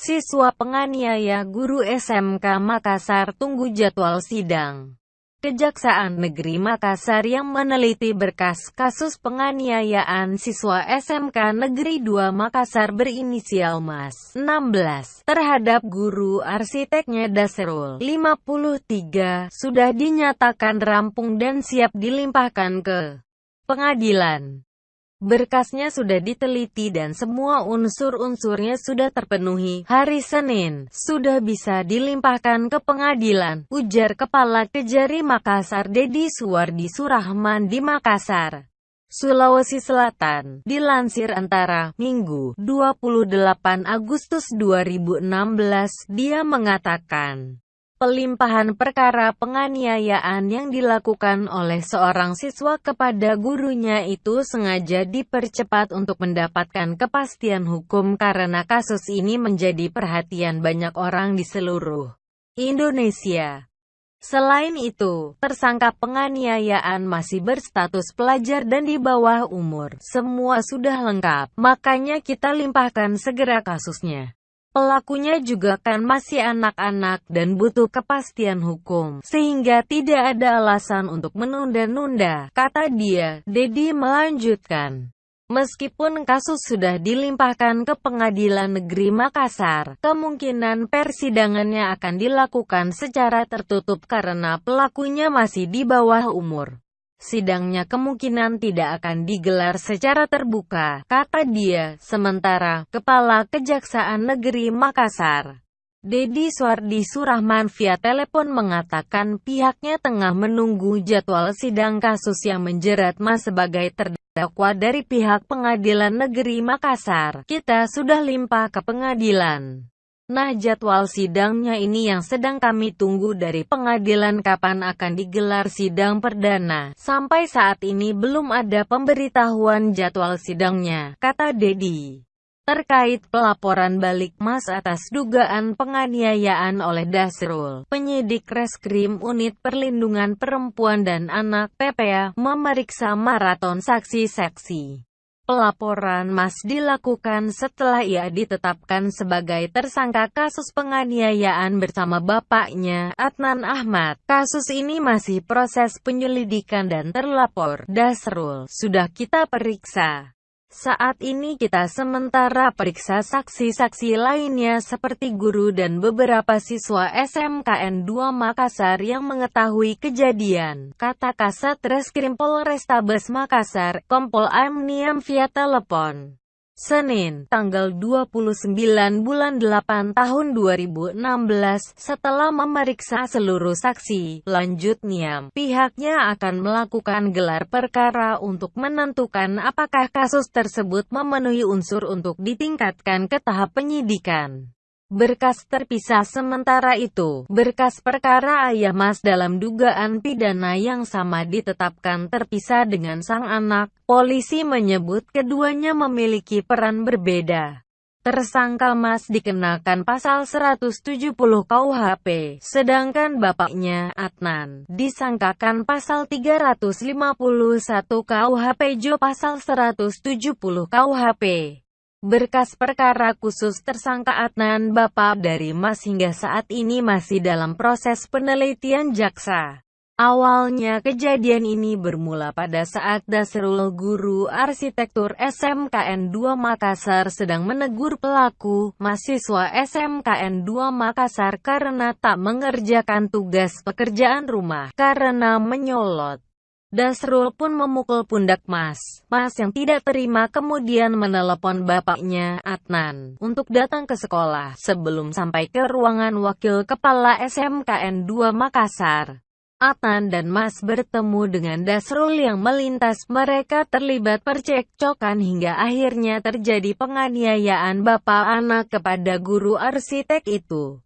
Siswa penganiaya guru SMK Makassar tunggu jadwal sidang. Kejaksaan Negeri Makassar yang meneliti berkas kasus penganiayaan siswa SMK Negeri 2 Makassar berinisial Mas 16 terhadap guru arsiteknya Dasrul 53 sudah dinyatakan rampung dan siap dilimpahkan ke pengadilan. Berkasnya sudah diteliti dan semua unsur-unsurnya sudah terpenuhi. Hari Senin, sudah bisa dilimpahkan ke pengadilan, ujar Kepala Kejari Makassar Dedi Suwardi Surahman di Makassar. Sulawesi Selatan, dilansir antara Minggu 28 Agustus 2016, dia mengatakan, Pelimpahan perkara penganiayaan yang dilakukan oleh seorang siswa kepada gurunya itu sengaja dipercepat untuk mendapatkan kepastian hukum karena kasus ini menjadi perhatian banyak orang di seluruh Indonesia. Selain itu, tersangka penganiayaan masih berstatus pelajar dan di bawah umur. Semua sudah lengkap, makanya kita limpahkan segera kasusnya. Pelakunya juga kan masih anak-anak dan butuh kepastian hukum, sehingga tidak ada alasan untuk menunda-nunda, kata dia. Dedi melanjutkan. Meskipun kasus sudah dilimpahkan ke Pengadilan Negeri Makassar, kemungkinan persidangannya akan dilakukan secara tertutup karena pelakunya masih di bawah umur sidangnya kemungkinan tidak akan digelar secara terbuka, kata dia. Sementara, Kepala Kejaksaan Negeri Makassar, Dedi Suardi Surahman via telepon mengatakan pihaknya tengah menunggu jadwal sidang kasus yang menjerat Mas sebagai terdakwa dari pihak Pengadilan Negeri Makassar. Kita sudah limpah ke pengadilan. Nah jadwal sidangnya ini yang sedang kami tunggu dari pengadilan kapan akan digelar sidang perdana. Sampai saat ini belum ada pemberitahuan jadwal sidangnya, kata Dedi. Terkait pelaporan balik Mas atas dugaan penganiayaan oleh Dasrul, penyidik Reskrim Unit Perlindungan Perempuan dan Anak PPA memeriksa maraton saksi-saksi. Pelaporan Mas dilakukan setelah ia ditetapkan sebagai tersangka kasus penganiayaan bersama bapaknya, Adnan Ahmad. Kasus ini masih proses penyelidikan dan terlapor, Dasrul, sudah kita periksa. Saat ini kita sementara periksa saksi-saksi lainnya seperti guru dan beberapa siswa SMKN 2 Makassar yang mengetahui kejadian, kata Kasat Reskrim Polrestabes Makassar, Kompol Amniam via telepon. Senin, tanggal 29 bulan 8 tahun 2016, setelah memeriksa seluruh saksi, lanjutnya, pihaknya akan melakukan gelar perkara untuk menentukan apakah kasus tersebut memenuhi unsur untuk ditingkatkan ke tahap penyidikan. Berkas terpisah sementara itu, berkas perkara ayah Mas dalam dugaan pidana yang sama ditetapkan terpisah dengan sang anak. Polisi menyebut keduanya memiliki peran berbeda. Tersangka Mas dikenakan pasal 170 KUHP, sedangkan bapaknya, Adnan, disangkakan pasal 351 KUHP Jo pasal 170 KUHP. Berkas perkara khusus tersangka Adnan Bapak dari Mas hingga saat ini masih dalam proses penelitian jaksa. Awalnya kejadian ini bermula pada saat Dasrul Guru Arsitektur SMKN 2 Makassar sedang menegur pelaku, mahasiswa SMKN 2 Makassar karena tak mengerjakan tugas pekerjaan rumah, karena menyolot. Dasrul pun memukul pundak Mas. Mas yang tidak terima kemudian menelepon bapaknya, Adnan, untuk datang ke sekolah sebelum sampai ke ruangan wakil kepala SMKN 2 Makassar. Adnan dan Mas bertemu dengan Dasrul yang melintas. Mereka terlibat percekcokan hingga akhirnya terjadi penganiayaan bapak anak kepada guru arsitek itu.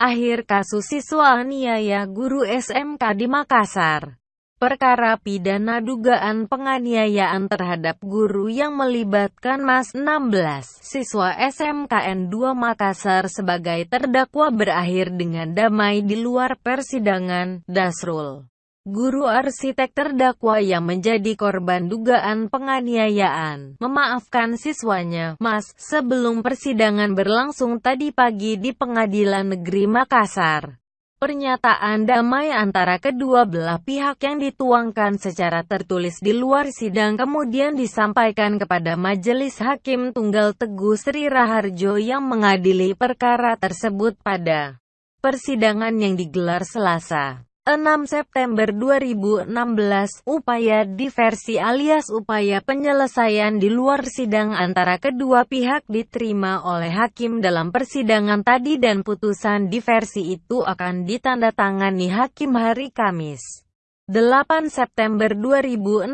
Akhir kasus siswa aniaya guru SMK di Makassar. Perkara pidana dugaan penganiayaan terhadap guru yang melibatkan Mas 16, siswa SMKN 2 Makassar sebagai terdakwa berakhir dengan damai di luar persidangan, Dasrul. Guru arsitek terdakwa yang menjadi korban dugaan penganiayaan, memaafkan siswanya, Mas, sebelum persidangan berlangsung tadi pagi di Pengadilan Negeri Makassar. Pernyataan damai antara kedua belah pihak yang dituangkan secara tertulis di luar sidang kemudian disampaikan kepada Majelis Hakim Tunggal Teguh Sri Raharjo yang mengadili perkara tersebut pada persidangan yang digelar Selasa. 6 September 2016, upaya diversi alias upaya penyelesaian di luar sidang antara kedua pihak diterima oleh hakim dalam persidangan tadi dan putusan diversi itu akan ditandatangani hakim hari Kamis. 8 September 2016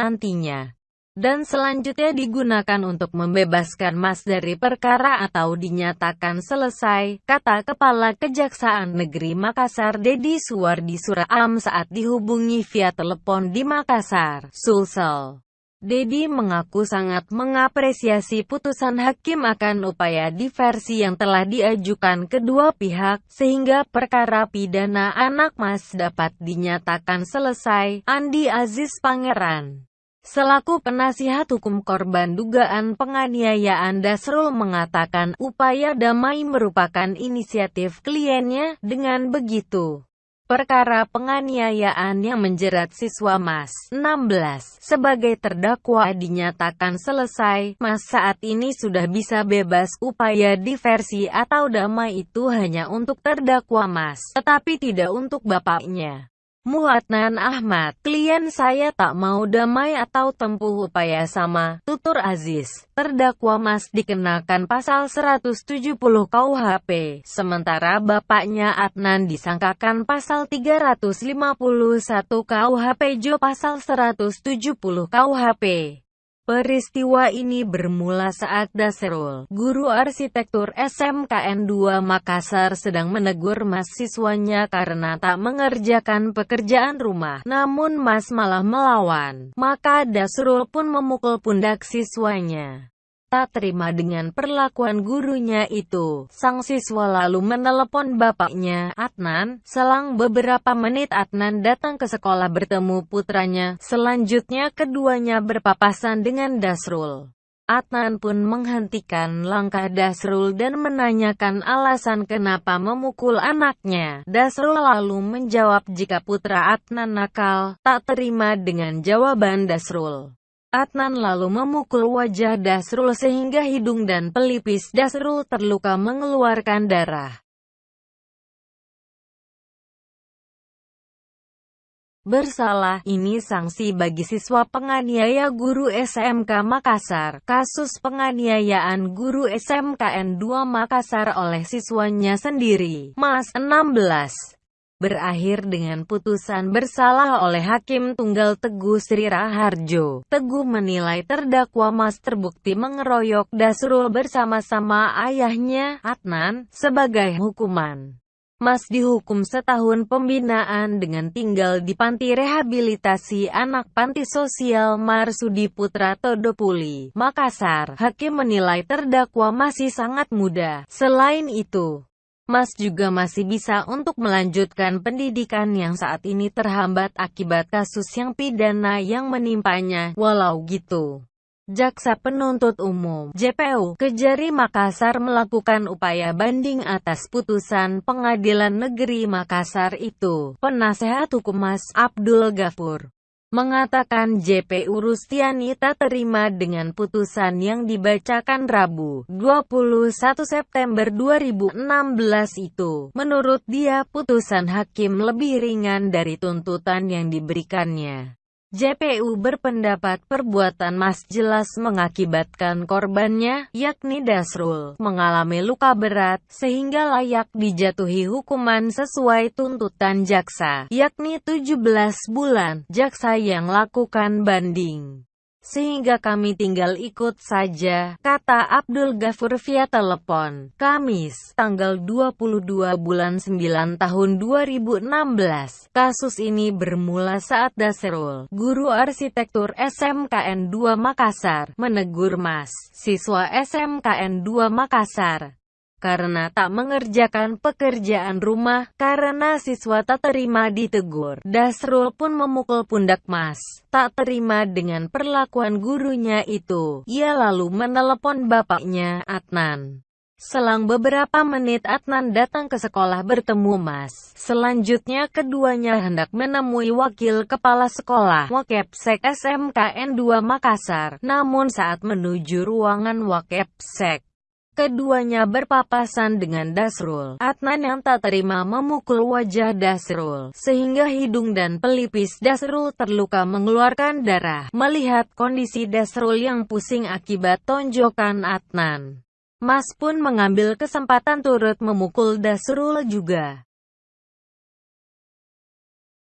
nantinya dan selanjutnya digunakan untuk membebaskan Mas dari perkara atau dinyatakan selesai, kata Kepala Kejaksaan Negeri Makassar Dedi Suwardi Suraam saat dihubungi via telepon di Makassar, Sulsel. Dedi mengaku sangat mengapresiasi putusan hakim akan upaya diversi yang telah diajukan kedua pihak, sehingga perkara pidana anak Mas dapat dinyatakan selesai, Andi Aziz Pangeran. Selaku penasihat hukum korban dugaan penganiayaan Dasrul mengatakan upaya damai merupakan inisiatif kliennya, dengan begitu. Perkara penganiayaan yang menjerat siswa Mas 16 sebagai terdakwa dinyatakan selesai, Mas saat ini sudah bisa bebas upaya diversi atau damai itu hanya untuk terdakwa Mas, tetapi tidak untuk bapaknya. Muatnan Ahmad, klien saya tak mau damai atau tempuh upaya sama, tutur Aziz. Terdakwa Mas dikenakan pasal 170 KUHP, sementara bapaknya Adnan disangkakan pasal 351 KUHP Jo pasal 170 KUHP. Peristiwa ini bermula saat Dasrul, guru arsitektur SMKN 2 Makassar sedang menegur mahasiswanya karena tak mengerjakan pekerjaan rumah. Namun Mas malah melawan. Maka Dasrul pun memukul pundak siswanya tak terima dengan perlakuan gurunya itu. Sang siswa lalu menelepon bapaknya, Adnan. Selang beberapa menit Adnan datang ke sekolah bertemu putranya. Selanjutnya keduanya berpapasan dengan Dasrul. Adnan pun menghentikan langkah Dasrul dan menanyakan alasan kenapa memukul anaknya. Dasrul lalu menjawab jika putra Adnan nakal, tak terima dengan jawaban Dasrul. Adnan lalu memukul wajah Dasrul sehingga hidung dan pelipis Dasrul terluka mengeluarkan darah. Bersalah, ini sanksi bagi siswa penganiaya guru SMK Makassar. Kasus penganiayaan guru SMKN 2 Makassar oleh siswanya sendiri, Mas 16 berakhir dengan putusan bersalah oleh Hakim Tunggal Teguh Sri Raharjo. Teguh menilai terdakwa Mas terbukti mengeroyok Dasrul bersama-sama ayahnya, Adnan, sebagai hukuman. Mas dihukum setahun pembinaan dengan tinggal di panti rehabilitasi anak panti sosial Marsudi Putra Todopuli, Makassar. Hakim menilai terdakwa masih sangat muda. Selain itu, Mas juga masih bisa untuk melanjutkan pendidikan yang saat ini terhambat akibat kasus yang pidana yang menimpanya. Walau gitu, Jaksa Penuntut Umum JPU Kejari Makassar melakukan upaya banding atas putusan Pengadilan Negeri Makassar itu. Penasehat Hukum Mas Abdul Ghafur mengatakan JPU Rustiani tak terima dengan putusan yang dibacakan Rabu, 21 September 2016 itu. Menurut dia, putusan hakim lebih ringan dari tuntutan yang diberikannya. JPU berpendapat perbuatan Mas jelas mengakibatkan korbannya, yakni Dasrul, mengalami luka berat, sehingga layak dijatuhi hukuman sesuai tuntutan jaksa, yakni 17 bulan, jaksa yang lakukan banding. Sehingga kami tinggal ikut saja, kata Abdul Ghafur via telepon. Kamis, tanggal 22 bulan 9 tahun 2016. Kasus ini bermula saat Dasrul, guru arsitektur SMKN 2 Makassar, menegur Mas, siswa SMKN 2 Makassar karena tak mengerjakan pekerjaan rumah, karena siswa tak terima ditegur. Dasrul pun memukul pundak Mas. Tak terima dengan perlakuan gurunya itu, ia lalu menelepon bapaknya, Adnan. Selang beberapa menit Adnan datang ke sekolah bertemu Mas. Selanjutnya keduanya hendak menemui wakil kepala sekolah Wakepsek SMKN 2 Makassar. Namun saat menuju ruangan Wakepsek, Keduanya berpapasan dengan Dasrul. Adnan yang tak terima memukul wajah Dasrul, sehingga hidung dan pelipis Dasrul terluka mengeluarkan darah. Melihat kondisi Dasrul yang pusing akibat tonjokan Adnan, Mas pun mengambil kesempatan turut memukul Dasrul juga.